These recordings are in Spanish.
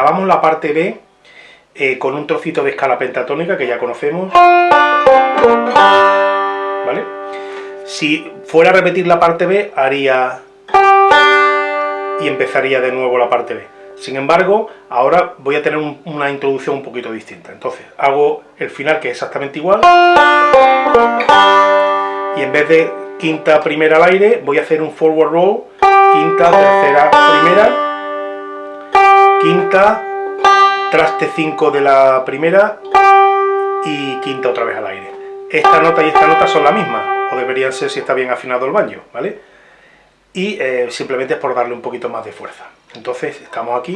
acabamos la parte B eh, con un trocito de escala pentatónica que ya conocemos. ¿Vale? Si fuera a repetir la parte B, haría... y empezaría de nuevo la parte B. Sin embargo, ahora voy a tener una introducción un poquito distinta. Entonces, hago el final que es exactamente igual. Y en vez de quinta primera al aire, voy a hacer un forward roll, quinta, tercera, primera, quinta, traste 5 de la primera y quinta otra vez al aire. Esta nota y esta nota son la misma, o deberían ser si está bien afinado el baño, ¿vale? Y eh, simplemente es por darle un poquito más de fuerza. Entonces, estamos aquí.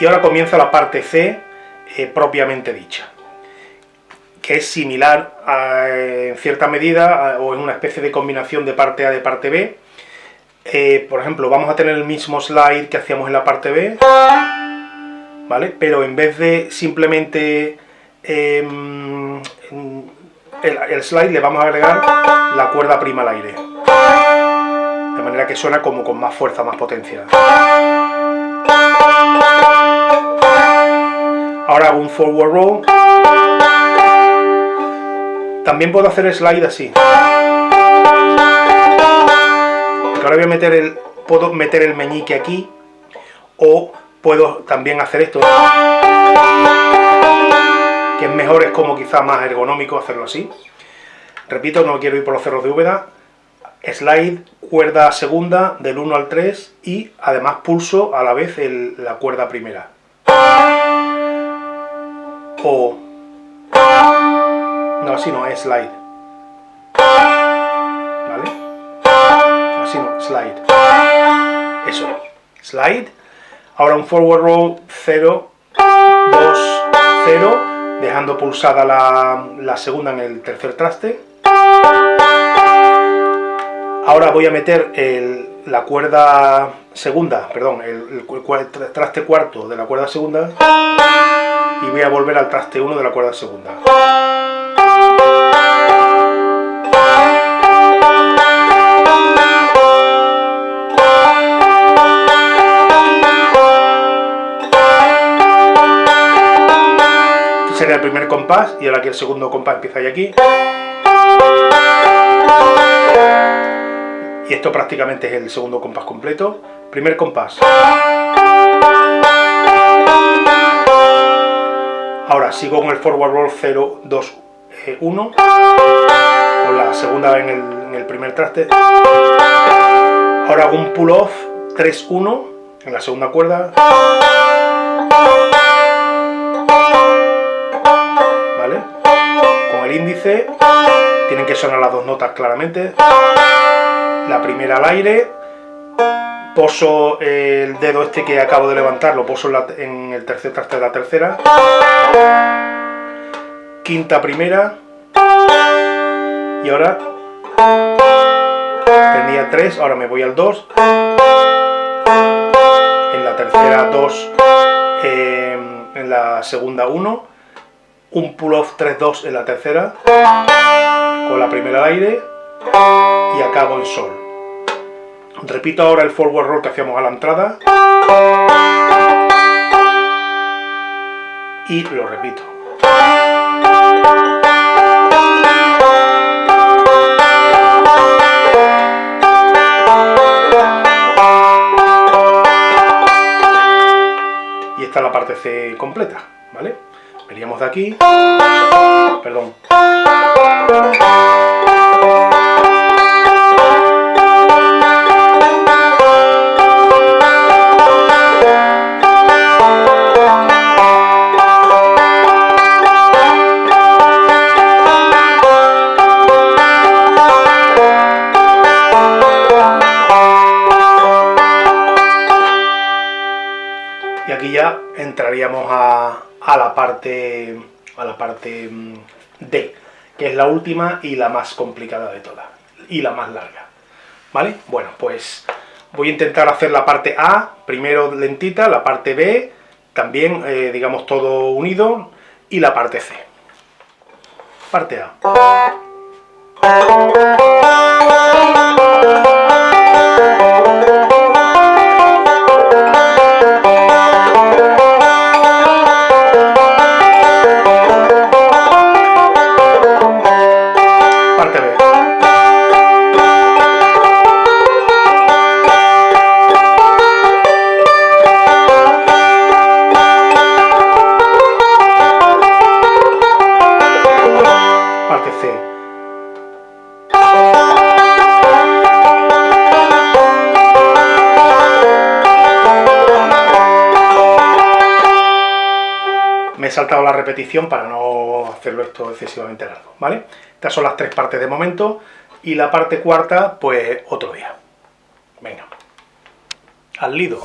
Y ahora comienza la parte C eh, propiamente dicha que es similar en cierta medida o en una especie de combinación de parte A de parte B. Eh, por ejemplo, vamos a tener el mismo slide que hacíamos en la parte B, ¿vale? Pero en vez de simplemente em, el, el, slide le vamos a agregar la cuerda prima al aire. De manera que suena como con más fuerza, más potencia. Ahora hago un forward roll también puedo hacer slide así. Ahora voy a meter el, puedo meter el meñique aquí, o puedo también hacer esto, que es mejor, es como quizá más ergonómico hacerlo así. Repito, no quiero ir por los cerros de Úbeda. Slide, cuerda segunda, del 1 al 3, y además pulso a la vez la cuerda primera. O no, así no, es slide. Slide. Eso, slide. Ahora un forward roll 0, 2, 0, dejando pulsada la, segunda en el tercer traste. Ahora voy a meter la cuerda segunda, perdón, el, el, traste cuarto de la cuerda segunda y voy a volver al traste 1 de la cuerda segunda. Sería el primer compás y ahora que el segundo compás empieza ahí aquí. Y esto prácticamente es el segundo compás completo. Primer compás. Ahora sigo con el forward roll 0, 2, 1. Con la segunda en el, en el primer traste. Ahora hago un pull off 3, 1 en la segunda cuerda. Índice, tienen que sonar las dos notas claramente. La primera al aire, poso el dedo este que acabo de levantar, lo poso en, el tercer traste de la tercera. Quinta primera. Y ahora tenía tres, ahora me voy al 2. En la tercera 2, eh, en la segunda 1 un pull-off 3-2 en la tercera, con la primera al aire y acabo en sol. Repito ahora el forward roll que hacíamos a la entrada y lo repito. Y esta es la parte C completa, ¿vale? Veríamos de aquí. Perdón. Y aquí ya entraríamos a, a la parte, a la parte mm, D, que es la última y la más complicada de todas, y la más larga. ¿Vale? Bueno, pues voy a intentar hacer la parte A, primero lentita, la parte B, también, eh, digamos, todo unido, y la parte C. Parte A. saltado la repetición para no hacerlo esto excesivamente largo, ¿vale? Estas son las tres partes de momento y la parte cuarta, pues otro día. Venga. Al lido.